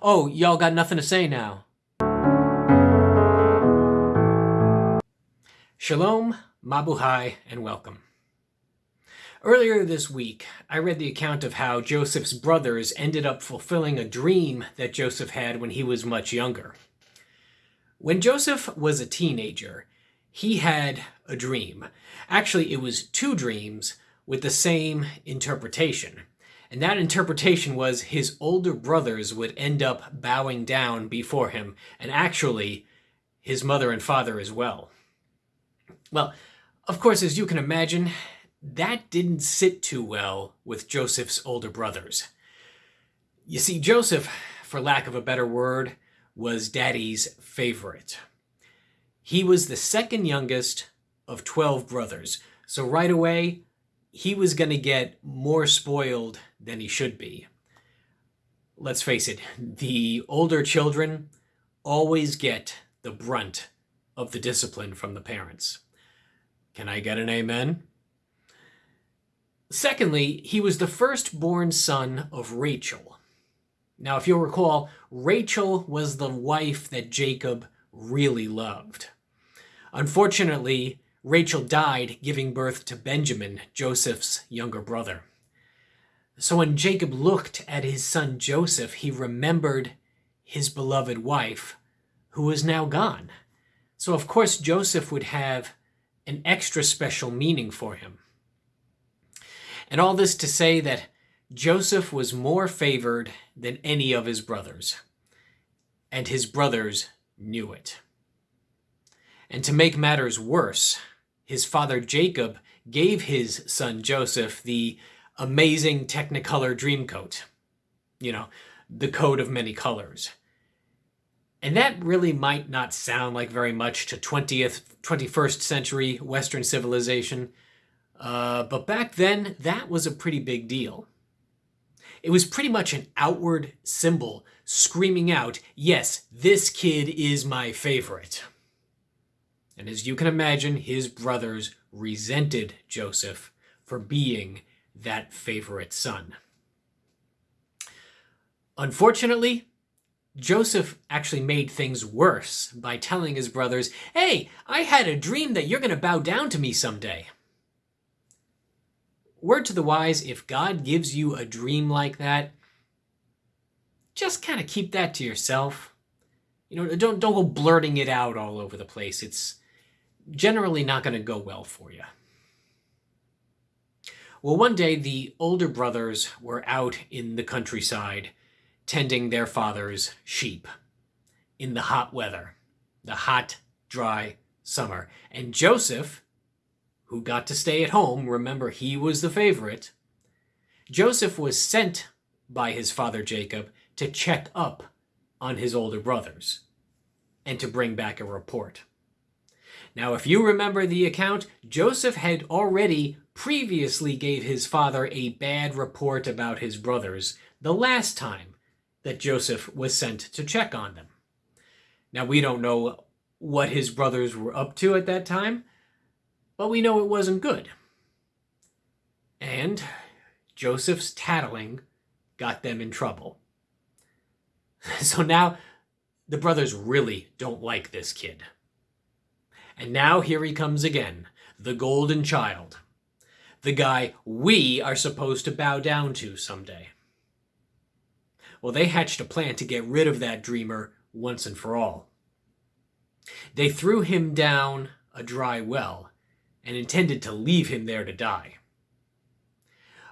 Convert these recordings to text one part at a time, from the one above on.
Oh, y'all got nothing to say now. Shalom, Mabuhay, and welcome. Earlier this week, I read the account of how Joseph's brothers ended up fulfilling a dream that Joseph had when he was much younger. When Joseph was a teenager, he had a dream. Actually, it was two dreams with the same interpretation. And that interpretation was his older brothers would end up bowing down before him, and actually, his mother and father as well. Well, of course, as you can imagine, that didn't sit too well with Joseph's older brothers. You see, Joseph, for lack of a better word, was daddy's favorite. He was the second youngest of 12 brothers, so right away, he was going to get more spoiled than he should be. Let's face it, the older children always get the brunt of the discipline from the parents. Can I get an amen? Secondly, he was the firstborn son of Rachel. Now, if you'll recall, Rachel was the wife that Jacob really loved. Unfortunately, Rachel died giving birth to Benjamin, Joseph's younger brother. So when Jacob looked at his son Joseph, he remembered his beloved wife, who was now gone. So of course Joseph would have an extra special meaning for him. And all this to say that Joseph was more favored than any of his brothers, and his brothers knew it. And to make matters worse, his father Jacob gave his son Joseph the amazing Technicolor Dreamcoat. You know, the coat of many colors. And that really might not sound like very much to 20th, 21st century Western civilization, uh, but back then that was a pretty big deal. It was pretty much an outward symbol screaming out, yes, this kid is my favorite. And as you can imagine, his brothers resented Joseph for being that favorite son. Unfortunately, Joseph actually made things worse by telling his brothers, Hey, I had a dream that you're going to bow down to me someday. Word to the wise, if God gives you a dream like that, just kind of keep that to yourself. You know, don't don't go blurting it out all over the place. It's generally not going to go well for you. Well, one day the older brothers were out in the countryside tending their father's sheep in the hot weather, the hot, dry summer. And Joseph, who got to stay at home, remember he was the favorite, Joseph was sent by his father Jacob to check up on his older brothers and to bring back a report. Now, if you remember the account, Joseph had already previously gave his father a bad report about his brothers the last time that Joseph was sent to check on them. Now, we don't know what his brothers were up to at that time, but we know it wasn't good. And Joseph's tattling got them in trouble. So now the brothers really don't like this kid. And now here he comes again, the golden child. The guy we are supposed to bow down to someday. Well, they hatched a plan to get rid of that dreamer once and for all. They threw him down a dry well and intended to leave him there to die.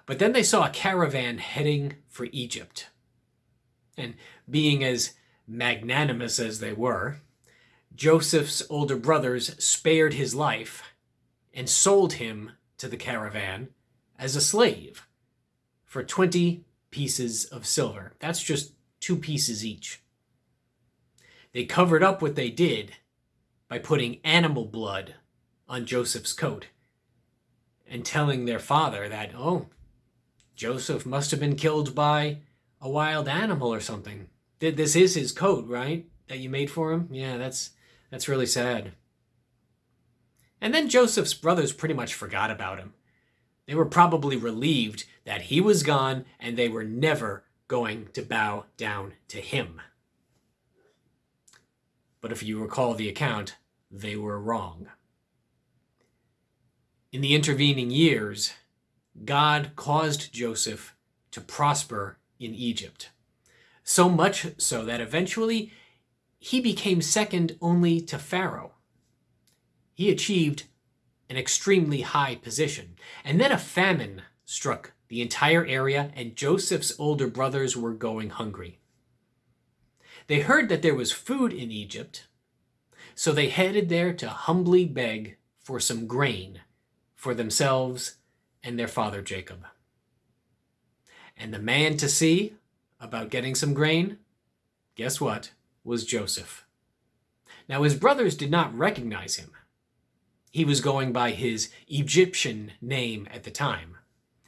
But then they saw a caravan heading for Egypt. And being as magnanimous as they were, Joseph's older brothers spared his life and sold him to the caravan as a slave for 20 pieces of silver. That's just two pieces each. They covered up what they did by putting animal blood on Joseph's coat and telling their father that, oh, Joseph must have been killed by a wild animal or something. This is his coat, right? That you made for him? Yeah, that's that's really sad. And then Joseph's brothers pretty much forgot about him. They were probably relieved that he was gone and they were never going to bow down to him. But if you recall the account, they were wrong. In the intervening years, God caused Joseph to prosper in Egypt. So much so that eventually he became second only to Pharaoh. He achieved an extremely high position. And then a famine struck the entire area, and Joseph's older brothers were going hungry. They heard that there was food in Egypt, so they headed there to humbly beg for some grain for themselves and their father Jacob. And the man to see about getting some grain, guess what, was Joseph. Now his brothers did not recognize him. He was going by his Egyptian name at the time.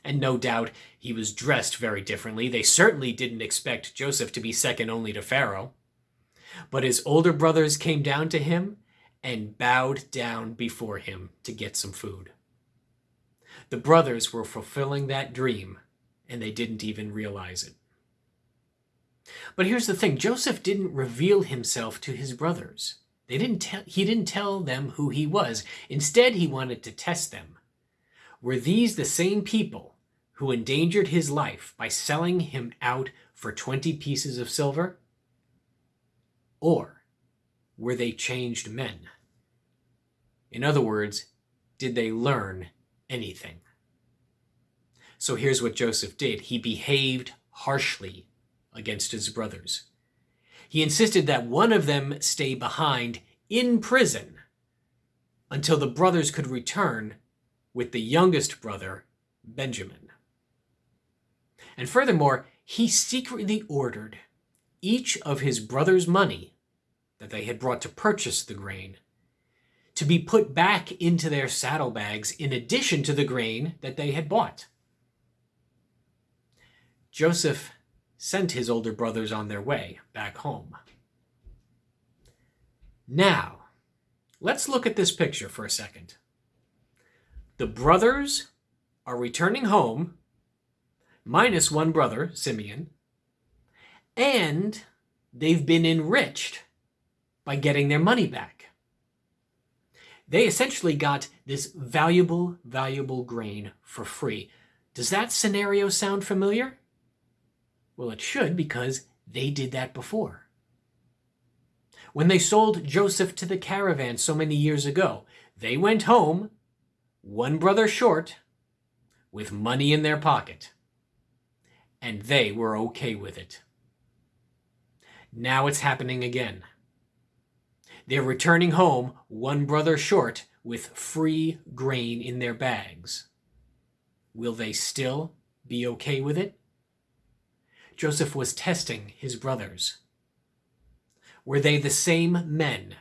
And no doubt he was dressed very differently. They certainly didn't expect Joseph to be second only to Pharaoh. But his older brothers came down to him and bowed down before him to get some food. The brothers were fulfilling that dream, and they didn't even realize it. But here's the thing Joseph didn't reveal himself to his brothers. They didn't tell, he didn't tell them who he was. Instead, he wanted to test them. Were these the same people who endangered his life by selling him out for 20 pieces of silver? Or were they changed men? In other words, did they learn anything? So here's what Joseph did. He behaved harshly against his brothers. He insisted that one of them stay behind in prison until the brothers could return with the youngest brother, Benjamin. And furthermore, he secretly ordered each of his brother's money that they had brought to purchase the grain to be put back into their saddlebags in addition to the grain that they had bought. Joseph sent his older brothers on their way back home. Now, let's look at this picture for a second. The brothers are returning home, minus one brother, Simeon, and they've been enriched by getting their money back. They essentially got this valuable, valuable grain for free. Does that scenario sound familiar? Well, it should because they did that before. When they sold Joseph to the caravan so many years ago, they went home, one brother short, with money in their pocket. And they were okay with it. Now it's happening again. They're returning home, one brother short, with free grain in their bags. Will they still be okay with it? Joseph was testing his brothers. Were they the same men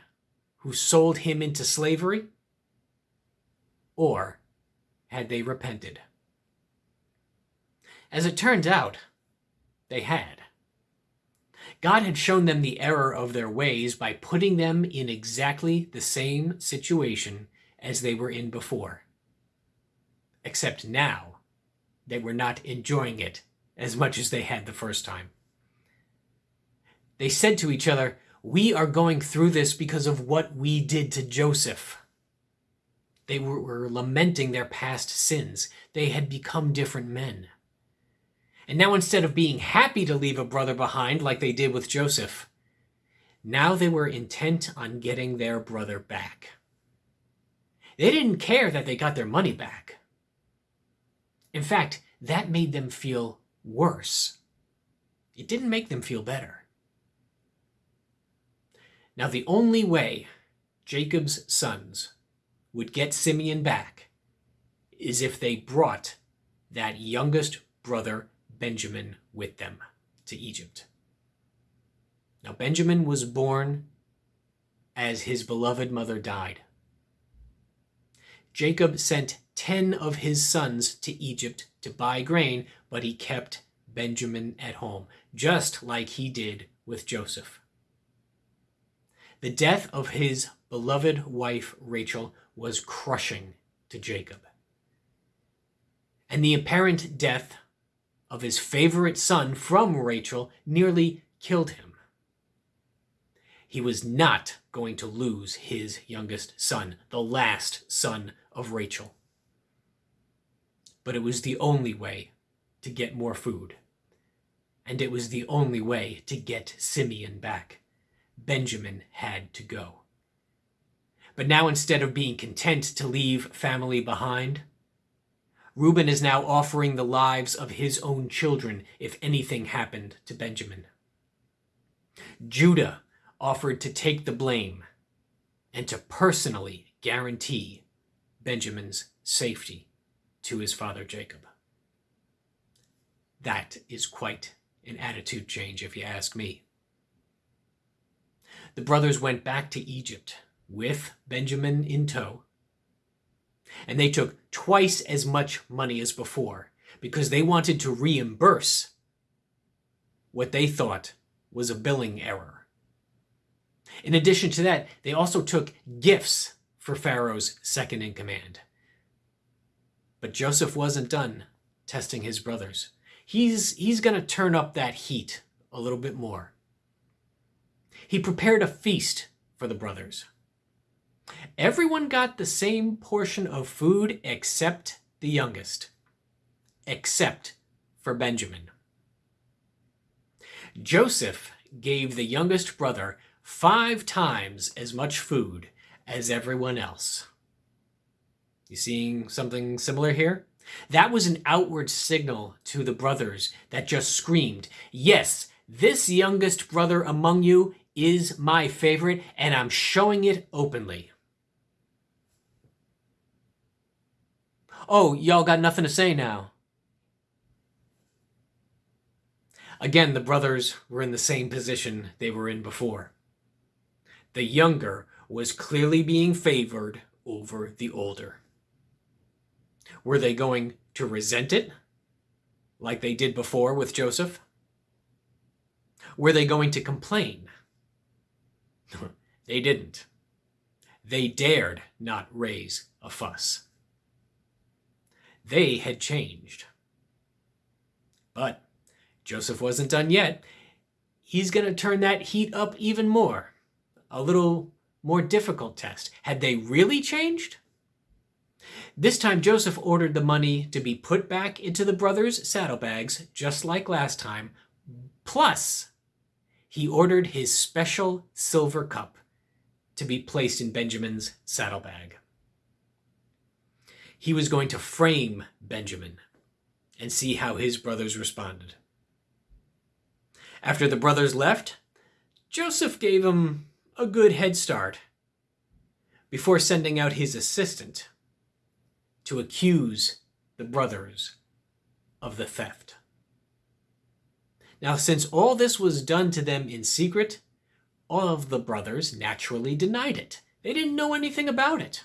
who sold him into slavery? Or had they repented? As it turned out, they had. God had shown them the error of their ways by putting them in exactly the same situation as they were in before. Except now, they were not enjoying it as much as they had the first time. They said to each other, We are going through this because of what we did to Joseph. They were, were, lamenting their past sins. They had become different men. And now, instead of being happy to leave a brother behind like they did with Joseph, now they were intent on getting their brother back. They didn't care that they got their money back. In fact, that made them feel worse. It didn't make them feel better. Now, the only way Jacob's sons would get Simeon back is if they brought that youngest brother, Benjamin, with them to Egypt. Now, Benjamin was born as his beloved mother died. Jacob sent ten of his sons to Egypt to buy grain, but he kept Benjamin at home, just like he did with Joseph. The death of his beloved wife Rachel was crushing to Jacob. And the apparent death of his favorite son from Rachel nearly killed him. He was not going to lose his youngest son, the last son of Rachel. But it was the only way to get more food. And it was the only way to get Simeon back. Benjamin had to go. But now, instead of being content to leave family behind, Reuben is now offering the lives of his own children if anything happened to Benjamin. Judah offered to take the blame and to personally guarantee Benjamin's safety to his father Jacob. That is quite an attitude change, if you ask me. The brothers went back to Egypt with Benjamin in tow and they took twice as much money as before because they wanted to reimburse what they thought was a billing error. In addition to that, they also took gifts for Pharaoh's second in command. But Joseph wasn't done testing his brothers. He's, he's going to turn up that heat a little bit more. He prepared a feast for the brothers. Everyone got the same portion of food except the youngest, except for Benjamin. Joseph gave the youngest brother five times as much food as everyone else. You seeing something similar here? That was an outward signal to the brothers that just screamed, Yes, this youngest brother among you is my favorite, and I'm showing it openly. Oh, y'all got nothing to say now. Again, the brothers were in the same position they were in before. The younger was clearly being favored over the older. Were they going to resent it, like they did before with Joseph? Were they going to complain? they didn't. They dared not raise a fuss. They had changed. But Joseph wasn't done yet. He's going to turn that heat up even more. A little more difficult test. Had they really changed? This time, Joseph ordered the money to be put back into the brothers' saddlebags, just like last time. Plus, he ordered his special silver cup to be placed in Benjamin's saddlebag he was going to frame Benjamin and see how his brothers responded. After the brothers left, Joseph gave him a good head start before sending out his assistant to accuse the brothers of the theft. Now, since all this was done to them in secret, all of the brothers naturally denied it. They didn't know anything about it.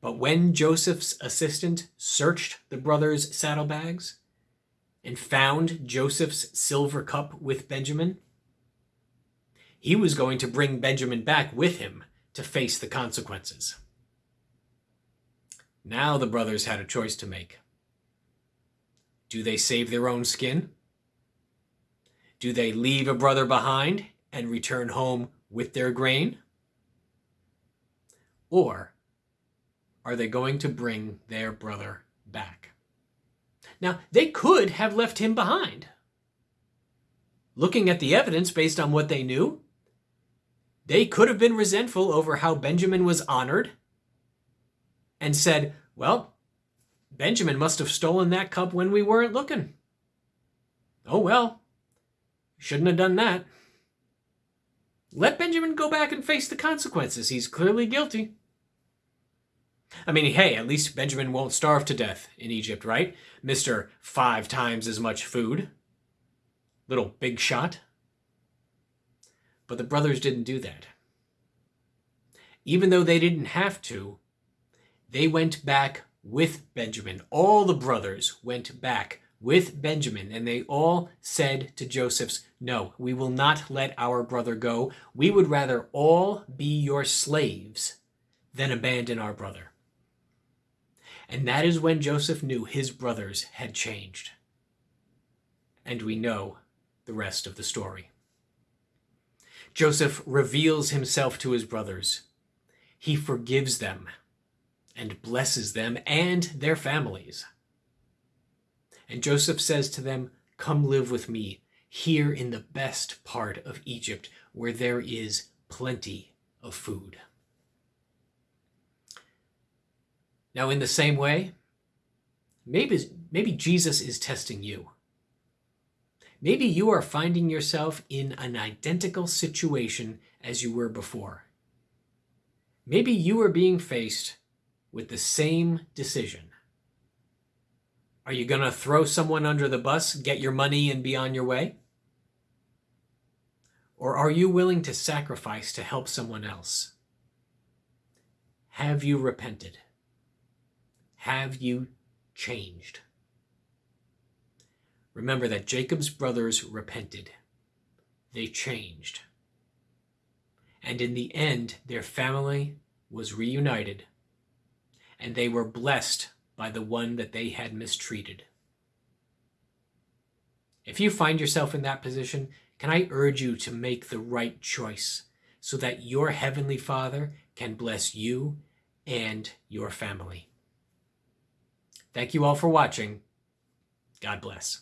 But when Joseph's assistant searched the brothers' saddlebags and found Joseph's silver cup with Benjamin, he was going to bring Benjamin back with him to face the consequences. Now the brothers had a choice to make. Do they save their own skin? Do they leave a brother behind and return home with their grain? Or are they going to bring their brother back? Now, they could have left him behind. Looking at the evidence based on what they knew, they could have been resentful over how Benjamin was honored and said, well, Benjamin must have stolen that cup when we weren't looking. Oh well, shouldn't have done that. Let Benjamin go back and face the consequences. He's clearly guilty. I mean, hey, at least Benjamin won't starve to death in Egypt, right? Mr. Five times as much food. Little big shot. But the brothers didn't do that. Even though they didn't have to, they went back with Benjamin. All the brothers went back with Benjamin, and they all said to Joseph's, No, we will not let our brother go. We would rather all be your slaves than abandon our brother. And that is when Joseph knew his brothers had changed. and we know the rest of the story. Joseph reveals himself to his brothers. He forgives them and blesses them and their families. And Joseph says to them, Come live with me here in the best part of Egypt, where there is plenty of food. Now, in the same way, maybe, maybe Jesus is testing you. Maybe you are finding yourself in an identical situation as you were before. Maybe you are being faced with the same decision. Are you going to throw someone under the bus, get your money, and be on your way? Or are you willing to sacrifice to help someone else? Have you repented? Have you changed? Remember that Jacob's brothers repented. They changed. And in the end, their family was reunited, and they were blessed by the one that they had mistreated. If you find yourself in that position, can I urge you to make the right choice so that your Heavenly Father can bless you and your family? Thank you all for watching. God bless.